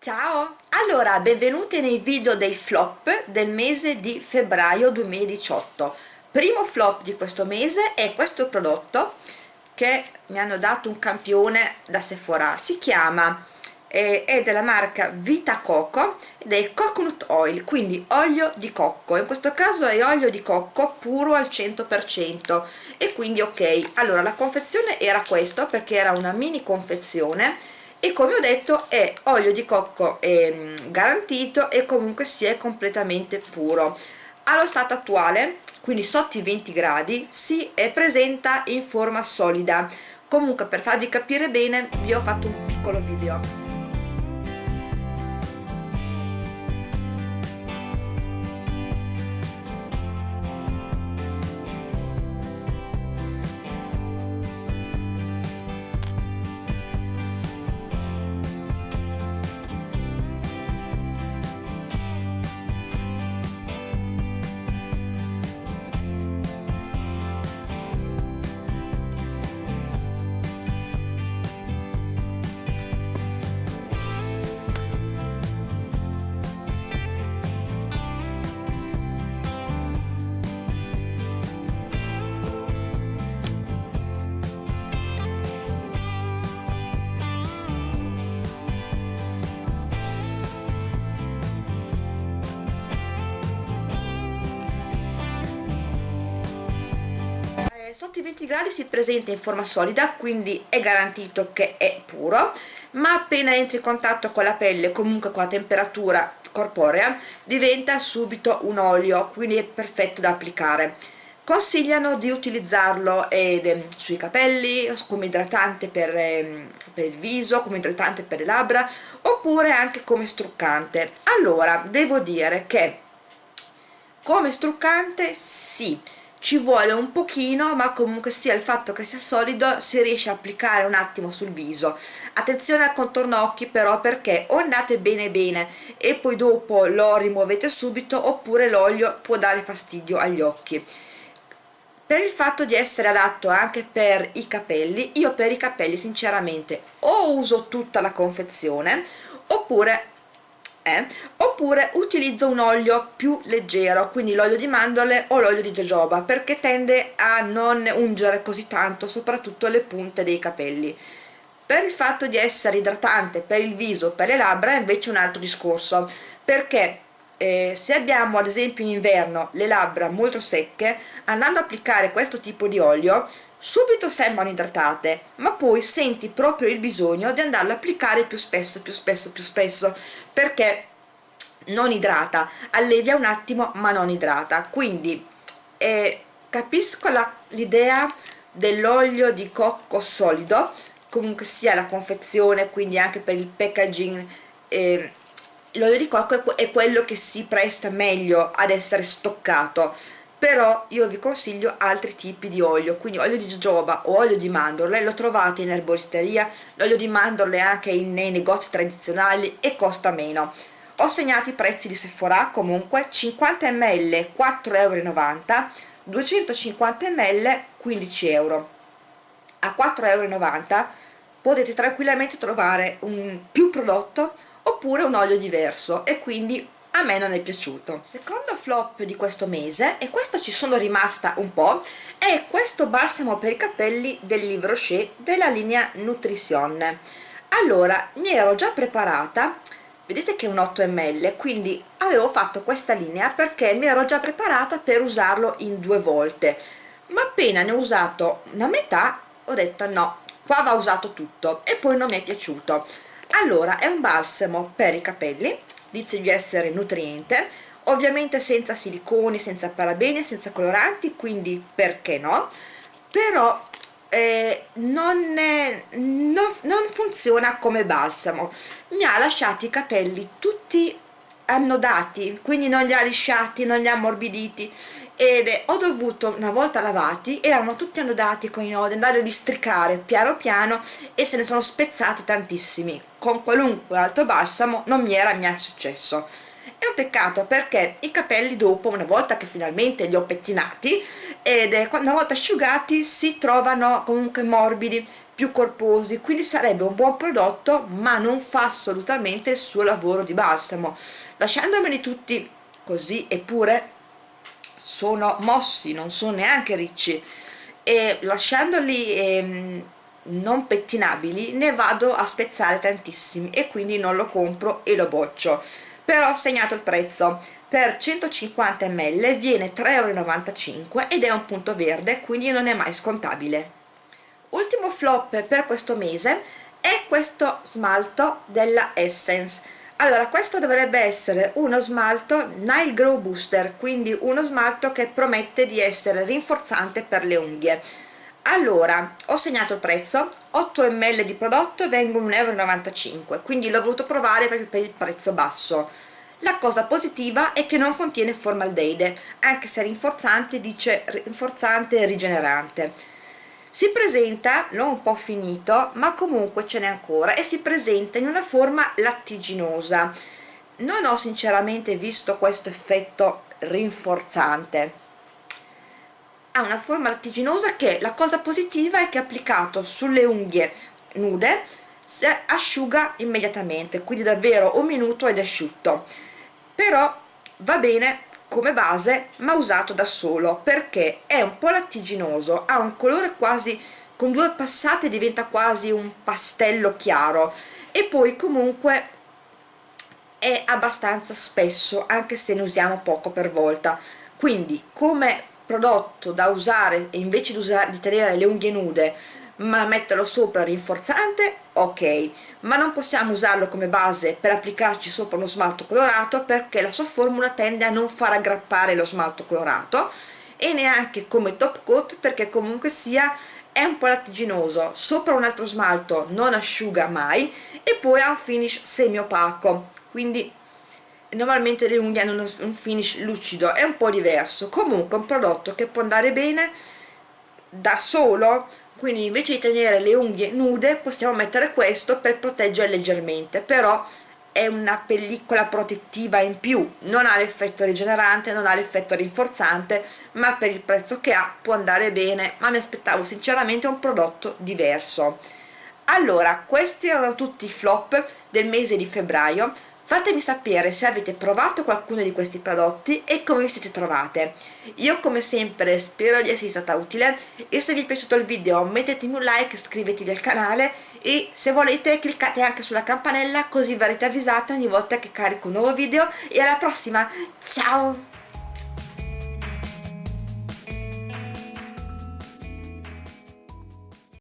Ciao! Allora, benvenute nei video dei flop del mese di febbraio 2018. Primo flop di questo mese è questo prodotto che mi hanno dato un campione da Sephora. Si chiama, è della marca Vita Coco ed è coconut oil, quindi olio di cocco. In questo caso è olio di cocco puro al 100% e quindi ok. Allora, la confezione era questo perché era una mini confezione e come ho detto è olio di cocco eh, garantito e comunque si è completamente puro. Allo stato attuale quindi sotto i 20 gradi si è presenta in forma solida. Comunque per farvi capire bene vi ho fatto un piccolo video sotto i 20 gradi si presenta in forma solida quindi è garantito che è puro ma appena entri in contatto con la pelle comunque con la temperatura corporea diventa subito un olio quindi è perfetto da applicare. Consigliano di utilizzarlo eh, sui capelli come idratante per, eh, per il viso come idratante per le labbra oppure anche come struccante. Allora devo dire che come struccante sì ci vuole un pochino ma comunque sia il fatto che sia solido si riesce a applicare un attimo sul viso. Attenzione al contorno occhi però perché o andate bene bene e poi dopo lo rimuovete subito oppure l'olio può dare fastidio agli occhi. Per il fatto di essere adatto anche per i capelli io per i capelli sinceramente o uso tutta la confezione oppure eh, oppure utilizzo un olio più leggero quindi l'olio di mandorle o l'olio di jojoba perché tende a non ungere così tanto soprattutto le punte dei capelli. Per il fatto di essere idratante per il viso per le labbra è invece un altro discorso perché eh, se abbiamo ad esempio in inverno le labbra molto secche andando ad applicare questo tipo di olio subito sembrano idratate ma poi senti proprio il bisogno di andarlo a applicare più spesso più spesso più spesso perché non idrata allevia un attimo ma non idrata. Quindi eh, capisco l'idea dell'olio di cocco solido comunque sia la confezione quindi anche per il packaging eh, l'olio di cocco è quello che si presta meglio ad essere stoccato. Però io vi consiglio altri tipi di olio quindi olio di jojoba o olio di mandorle lo trovate in erboristeria l'olio di mandorle anche in, nei negozi tradizionali e costa meno ho segnato i prezzi di Sephora comunque 50 ml 4,90 euro 250 ml 15 euro. A 4,90 euro potete tranquillamente trovare un più prodotto oppure un olio diverso e quindi a me non è piaciuto. Secondo flop di questo mese e questo ci sono rimasta un po' è questo balsamo per i capelli del Livre Rocher della linea Nutrition. Allora mi ero già preparata vedete che è un 8 ml quindi avevo fatto questa linea perché mi ero già preparata per usarlo in due volte. Ma appena ne ho usato una metà ho detto no qua va usato tutto e poi non mi è piaciuto. Allora è un balsamo per i capelli dice di essere nutriente ovviamente senza siliconi, senza parabeni, senza coloranti quindi perché no? Però eh, non, è, non, non funziona come balsamo. Mi ha lasciato i capelli tutti annodati quindi non li ha lisciati, non li ha ammorbiditi ed ho dovuto una volta lavati erano tutti annodati con i nodi andare a districare piano piano e se ne sono spezzati tantissimi. Con qualunque altro balsamo non mi era mai successo è un peccato perché i capelli dopo una volta che finalmente li ho pettinati ed una volta asciugati si trovano comunque morbidi più corposi quindi sarebbe un buon prodotto ma non fa assolutamente il suo lavoro di balsamo. Lasciandomeli tutti così eppure sono mossi non sono neanche ricci. E lasciandoli ehm, non pettinabili ne vado a spezzare tantissimi e quindi non lo compro e lo boccio però ho segnato il prezzo. Per 150 ml viene 3,95 euro ed è un punto verde quindi non è mai scontabile. Ultimo flop per questo mese è questo smalto della Essence. Allora questo dovrebbe essere uno smalto Nile Grow Booster quindi uno smalto che promette di essere rinforzante per le unghie allora ho segnato il prezzo 8 ml di prodotto vengono 1,95 euro quindi l'ho voluto provare proprio per il prezzo basso. La cosa positiva è che non contiene formaldeide anche se rinforzante dice rinforzante e rigenerante. Si presenta, l'ho un po' finito, ma comunque ce n'è ancora e si presenta in una forma lattiginosa. Non ho sinceramente visto questo effetto rinforzante ha una forma lattiginosa che la cosa positiva è che applicato sulle unghie nude si asciuga immediatamente quindi davvero un minuto ed asciutto. Però va bene come base ma usato da solo perché è un po' lattiginoso ha un colore quasi con due passate diventa quasi un pastello chiaro. E poi comunque è abbastanza spesso anche se ne usiamo poco per volta. Quindi come prodotto da usare invece di, usare, di tenere le unghie nude ma metterlo sopra rinforzante ok. Ma non possiamo usarlo come base per applicarci sopra uno smalto colorato perché la sua formula tende a non far aggrappare lo smalto colorato e neanche come top coat perché comunque sia è un po' lattiginoso. Sopra un altro smalto non asciuga mai e poi ha un finish semi opaco. Quindi normalmente le unghie hanno un finish lucido è un po' diverso. Comunque un prodotto che può andare bene da solo. Quindi invece di tenere le unghie nude possiamo mettere questo per proteggere leggermente. Però è una pellicola protettiva in più. Non ha l'effetto rigenerante non ha l'effetto rinforzante ma per il prezzo che ha può andare bene. Ma mi aspettavo sinceramente un prodotto diverso. Allora questi erano tutti i flop del mese di febbraio fatemi sapere se avete provato qualcuno di questi prodotti e come vi siete trovate. Io come sempre spero di essere stata utile e se vi è piaciuto il video mettetemi un like iscrivetevi al canale e se volete cliccate anche sulla campanella così verrete avvisati ogni volta che carico un nuovo video e alla prossima. Ciao